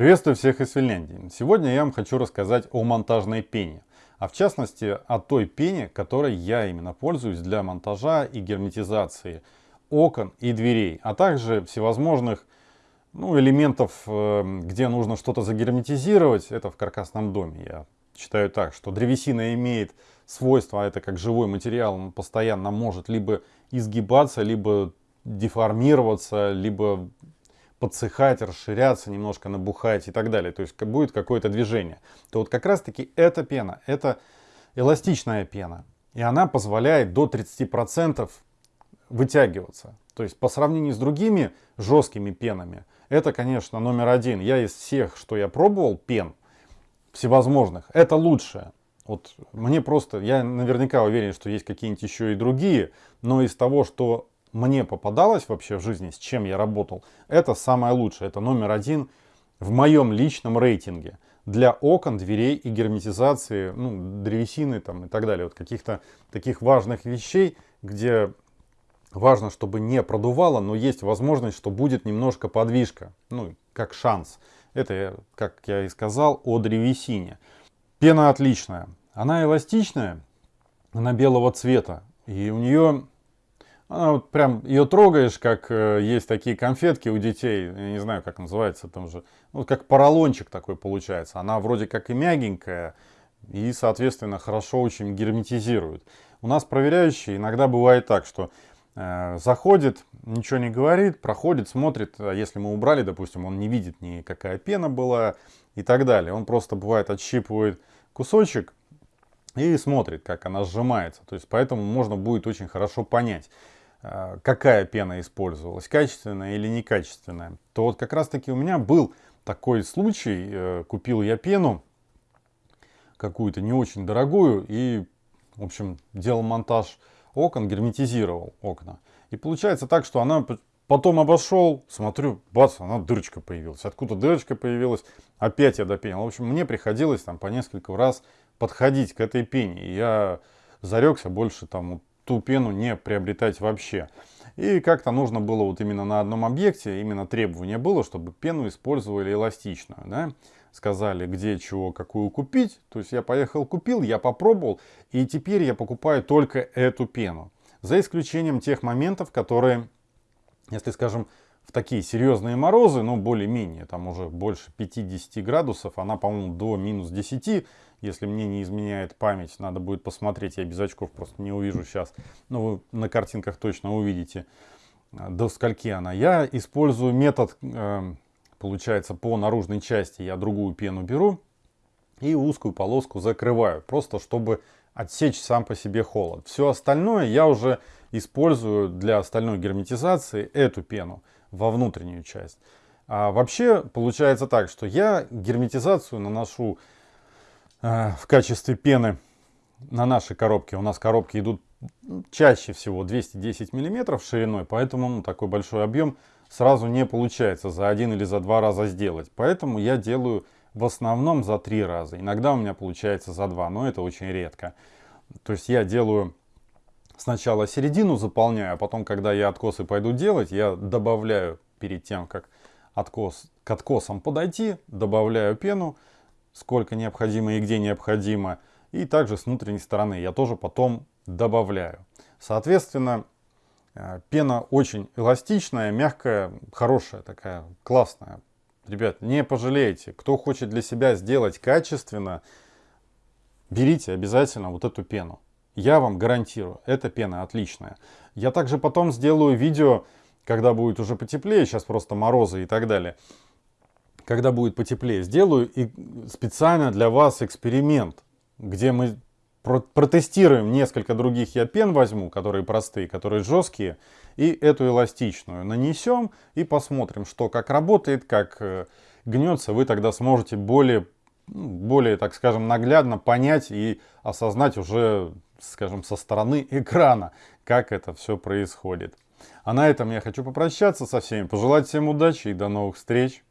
Приветствую всех из Финляндии. Сегодня я вам хочу рассказать о монтажной пене. А в частности о той пене, которой я именно пользуюсь для монтажа и герметизации окон и дверей, а также всевозможных ну, элементов, э, где нужно что-то загерметизировать. Это в каркасном доме. Я считаю так, что древесина имеет свойство, а это как живой материал, он постоянно может либо изгибаться, либо деформироваться, либо подсыхать, расширяться, немножко набухать и так далее. То есть будет какое-то движение. То вот как раз таки эта пена, это эластичная пена. И она позволяет до 30% вытягиваться. То есть по сравнению с другими жесткими пенами, это, конечно, номер один. Я из всех, что я пробовал, пен всевозможных, это лучшее. Вот мне просто, я наверняка уверен, что есть какие-нибудь еще и другие, но из того, что мне попадалось вообще в жизни, с чем я работал, это самое лучшее, это номер один в моем личном рейтинге для окон, дверей и герметизации, ну, древесины там и так далее, вот каких-то таких важных вещей, где важно, чтобы не продувало, но есть возможность, что будет немножко подвижка, ну, как шанс. Это, как я и сказал, о древесине. Пена отличная, она эластичная, она белого цвета, и у нее она вот прям ее трогаешь, как э, есть такие конфетки у детей, я не знаю, как называется, там же, ну, как поролончик такой получается. Она вроде как и мягенькая, и, соответственно, хорошо очень герметизирует. У нас проверяющие иногда бывает так, что э, заходит, ничего не говорит, проходит, смотрит, а если мы убрали, допустим, он не видит ни какая пена была и так далее. Он просто бывает отщипывает кусочек и смотрит, как она сжимается. То есть поэтому можно будет очень хорошо понять. Э, какая пена использовалась, качественная или некачественная, то вот как раз таки у меня был такой случай, э, купил я пену какую-то не очень дорогую и, в общем, делал монтаж окон, герметизировал окна. И получается так, что она потом обошел, смотрю, бац, она дырочка появилась. Откуда дырочка появилась, опять я допенил. В общем, мне приходилось там по несколько раз подходить к этой пене. И я зарекся больше там ту пену не приобретать вообще. И как-то нужно было вот именно на одном объекте, именно требование было, чтобы пену использовали эластичную. Да? Сказали, где чего, какую купить. То есть я поехал, купил, я попробовал, и теперь я покупаю только эту пену. За исключением тех моментов, которые, если скажем, в такие серьезные морозы, ну более-менее, там уже больше 50 градусов, она, по-моему, до минус 10, если мне не изменяет память, надо будет посмотреть, я без очков просто не увижу сейчас, но вы на картинках точно увидите, э, до скольки она. Я использую метод, э, получается, по наружной части, я другую пену беру и узкую полоску закрываю, просто чтобы отсечь сам по себе холод. Все остальное я уже использую для остальной герметизации эту пену во внутреннюю часть. А вообще получается так, что я герметизацию наношу э, в качестве пены на нашей коробке. У нас коробки идут чаще всего 210 миллиметров шириной, поэтому ну, такой большой объем сразу не получается за один или за два раза сделать. Поэтому я делаю в основном за три раза. Иногда у меня получается за два, но это очень редко. То есть я делаю сначала середину заполняю, а потом, когда я откосы пойду делать, я добавляю перед тем, как откос, к откосам подойти, добавляю пену, сколько необходимо и где необходимо. И также с внутренней стороны я тоже потом добавляю. Соответственно, э, пена очень эластичная, мягкая, хорошая такая, классная. Ребят, не пожалеете. Кто хочет для себя сделать качественно, берите обязательно вот эту пену. Я вам гарантирую, эта пена отличная. Я также потом сделаю видео, когда будет уже потеплее, сейчас просто морозы и так далее. Когда будет потеплее, сделаю и специально для вас эксперимент, где мы протестируем несколько других я пен возьму, которые простые, которые жесткие, и эту эластичную нанесем и посмотрим, что как работает, как э, гнется. Вы тогда сможете более, ну, более, так скажем, наглядно понять и осознать уже скажем, со стороны экрана, как это все происходит. А на этом я хочу попрощаться со всеми, пожелать всем удачи и до новых встреч.